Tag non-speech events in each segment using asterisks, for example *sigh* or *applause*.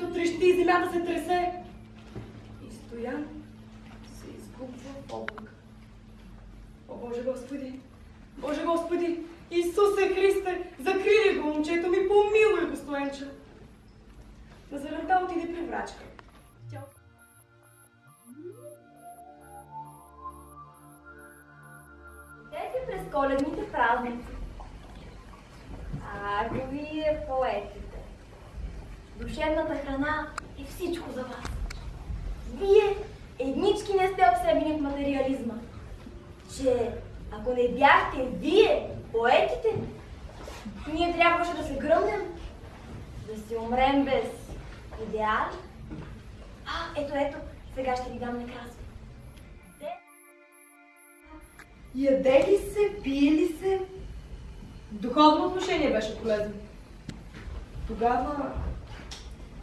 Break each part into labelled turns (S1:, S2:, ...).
S1: морето трещи и земята се тресе. И Стоян се изгубва в облак. О, Боже Господи! Боже Господи! Исусе Христе! Закрили го, момчето ми, помилуй го, Стоенча! Назаранта отиде при врачка. Тя
S2: Идете през коледните празници. Ако вие поетите. Душевната храна и всичко за вас. Вие еднички не сте обсебени в материализма. Че ако не бяхте вие, поетите, ние трябваше да се гръмнем, да си умрем без идеали. А, ето, ето, сега ще ви дам накраса. Те
S1: Яде ли се, пие ли се? Духовно отношение беше полезно. Тогава,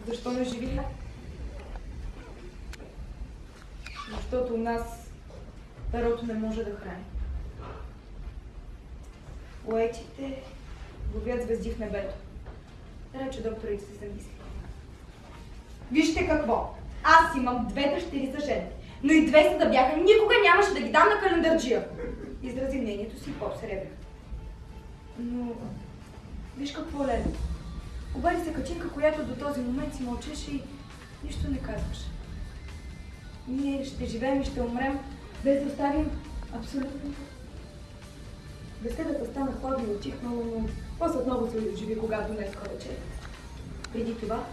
S1: защо не живи? Защото у нас перото не може да храни. Поетите ловят звезди в небето. Рече докторите се замисли. Вижте какво! Аз имам две дъщери за жени, но и две са да бяха, никога нямаше да ги дам на календарджия. Изрази мнението си поп Сребър. Но, виж какво леле. Обади се качинка, която до този момент си мълчеше и нищо не казваше. Ние ще живеем и ще умрем, без да оставим абсолютно. Беседата стана хладна и отихнала, но после отново се оживи, когато днес вечер. Преди това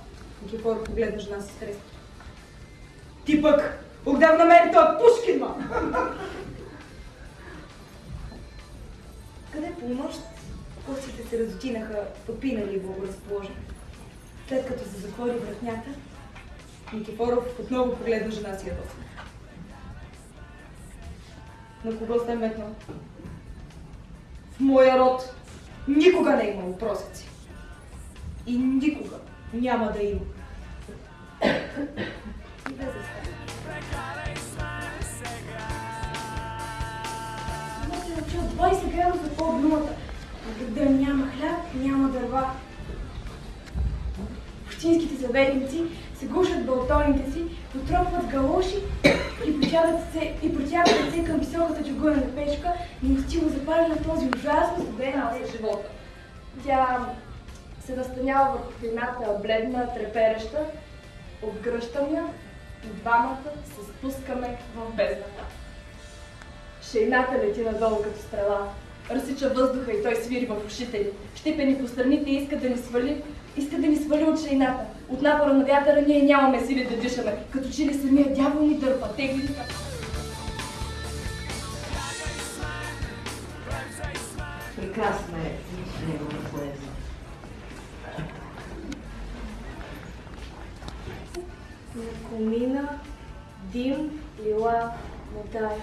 S1: Никифор погледна жена си с треск. Ти пък, отдавна мен той Пушкин, ма! Къде по нощ костите се разотинаха, попинали и благоразположени. След като се затвори вратнята, Никифоров отново погледна жена си ядосно. На кого сте метнал? В моя род никога не е имало. И никога няма да има. И без да стане. Имате ръчи от 20 градуса по думата. А къде няма хляб, няма дърва. Общинските съветници се гушат балтоните си, потропват галоши и протягат се, и протягат ръце към високата чугунена печка, неустило запали на този ужасно студен за живота. Тя се настанява върху едната бледна, трепереща, отгръщам я и двамата се спускаме в бездната. Шейната лети надолу като стрела. Разсича въздуха и той свири в ушите ни. Щипени по страните и иска да ни свали, иска да ни свали от шейната. От напора на вятъра ние нямаме сили да дишаме, като че ли самия дявол ни дърпа, тегли ни
S3: Прекрасна е негова поезия.
S2: На комина, дим, лила, мотай.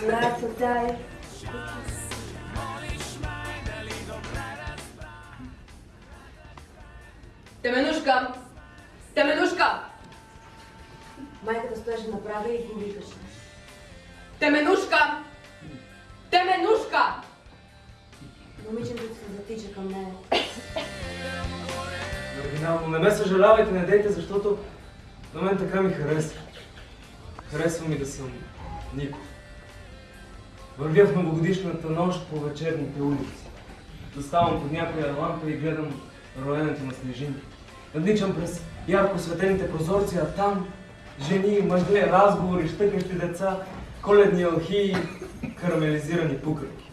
S2: Зората дай.
S1: Теменушка! Теменушка!
S3: Майката стоеше направо и го викаше.
S1: Теменушка! Теменушка!
S3: Момичето се затича към нея.
S4: Оригинално. Не ме съжалявайте, не дейте, защото на мен така ми харесва. Харесва ми да съм Нико. Вървя в новогодишната нощ по вечерните улици. Заставам под някоя лампа и гледам роенето на снежинки. Надничам през ярко светените прозорци, а там жени, мъже, разговори, щъкащи деца, коледни алхии, карамелизирани пукърки.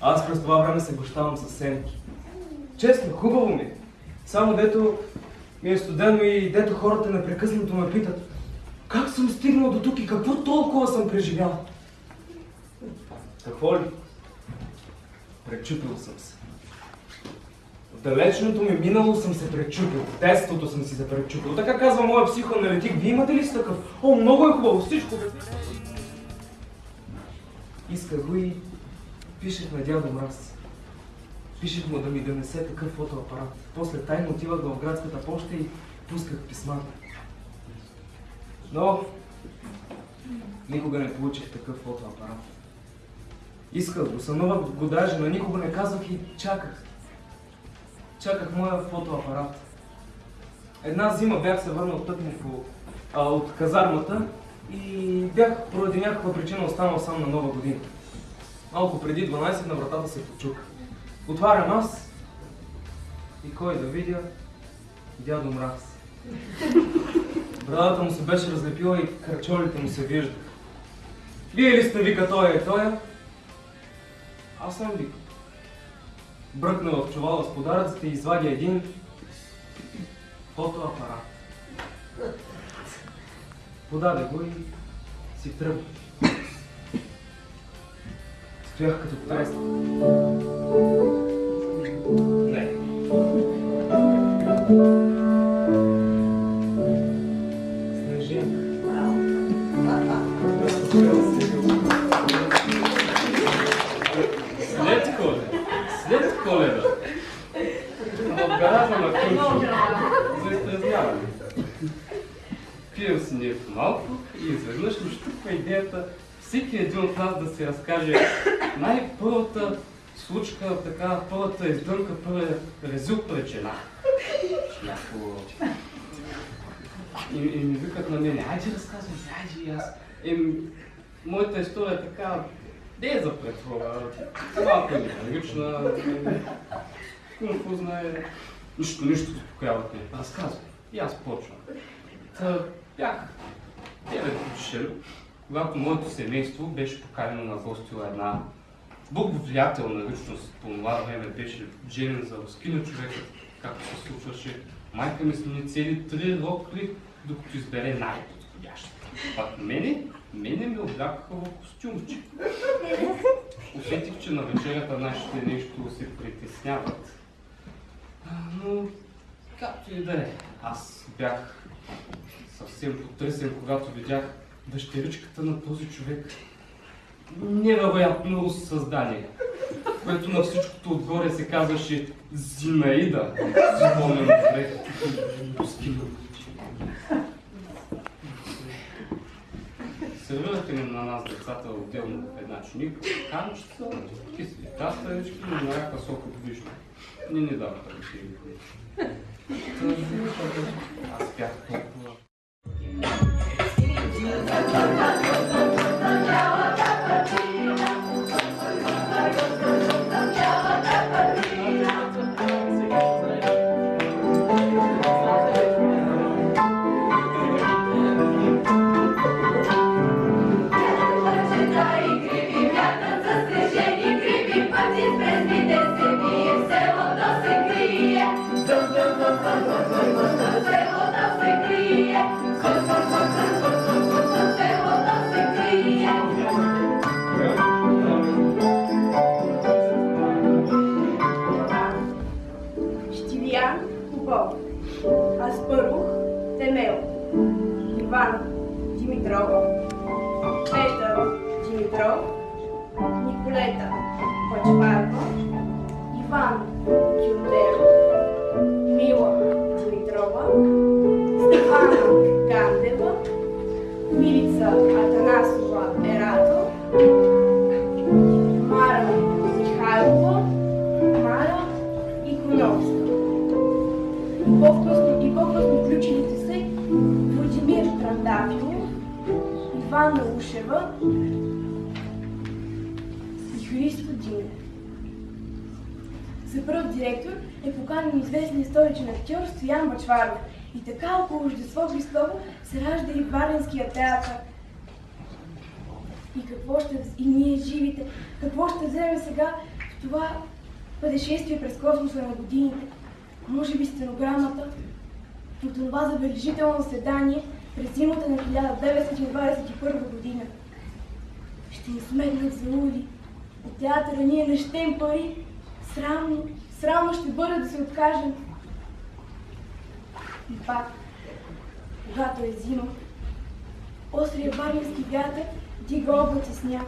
S4: Аз през това време се гощавам с сенки. Честно, хубаво ми е. Само дето ми е студено и дето хората непрекъснато ме питат как съм стигнал до тук и какво толкова съм преживял. Какво ли? Пречупил съм се. В далечното ми минало съм се пречупил. В детството съм си се пречупил. Така казва моя психоаналитик. Вие имате ли си такъв? О, много е хубаво, всичко. Исках го и пишех на дядо Мраз. Пишех му да ми донесе такъв фотоапарат. После тайно отивах в градската почта и пусках писмата. Но никога не получих такъв фотоапарат. Исках го, сънувах го даже, но никога не казвах и чаках. Чаках моя фотоапарат.
S5: Една зима бях се върнал тъкмо от казармата и бях поради някаква причина останал сам на нова година. Малко преди 12 на вратата се почука. Отварям аз и кой да видя? Дядо Мраз. Брадата му се беше разлепила и кръчолите му се виждаха. Вие ли сте вика той е той? Аз съм вика. Бръкна в чувала с подаръците и извади един фотоапарат. Подаде го и си тръгна. Стоях като тресна. След коледа. В гаража на Кълчо. За изтрезняване. Пием си нещо малко и изведнъж ми щупва идеята всеки един от нас да си разкаже най-първата случка, така, първата издънка, първия резил. Някакво... И, и ми викат на мене, айде разказвай, айде и аз. Еми, моята история е така, не е за претвора, малко лична, какво знае, нищо, нищо успокояват ме. Разказвай. И аз почвам. Та, бях 9 годишен, когато моето семейство беше поканено на гости у една благовлиятелна личност по това време беше женен за рускина човека, както се случваше. Майка ми смени цели три рокли, докато избере най-подходящата. Пак мене, мене ме облякаха в костюмче. *laughs* Усетих, че на вечерята нашите нещо се притесняват. А, Но, както и да е, аз бях съвсем потресен, когато видях дъщеричката на този човек. Невероятно създание, което на всичкото отгоре се казваше Зинаида. Спомням добре. Пускина. Сервирате ни на нас децата отделно в една чиника, канчица, кисли каставички, но на яка сока вишна. Не ни даваха да си ги Аз бях толкова
S6: Николета Пачпарова, Иван Кюлдеров, Мила Димитрова, Стефана Гандева, Милица Атанасова Ерато, Мара Михайлова, Мара Иконовска. И по-късно, включилите се Владимир Трандафилов, Ивана Ушева и Христо Динев. За първ директор е поканен известният историчен актьор Стоян Мачваров. И така около Рождество Христово се ражда и Варненския театър. И какво ще... И ние живите, какво ще вземе сега в това пътешествие през космоса на годините? Може би стенограмата от това забележително заседание през зимата на 1921 година. Ще ни сметнат за ули. От театъра ние не щем пари. Срамно, срамно ще бъде да се откажем. И пак, когато е зима, острия варненски вятър дига облаци сняг.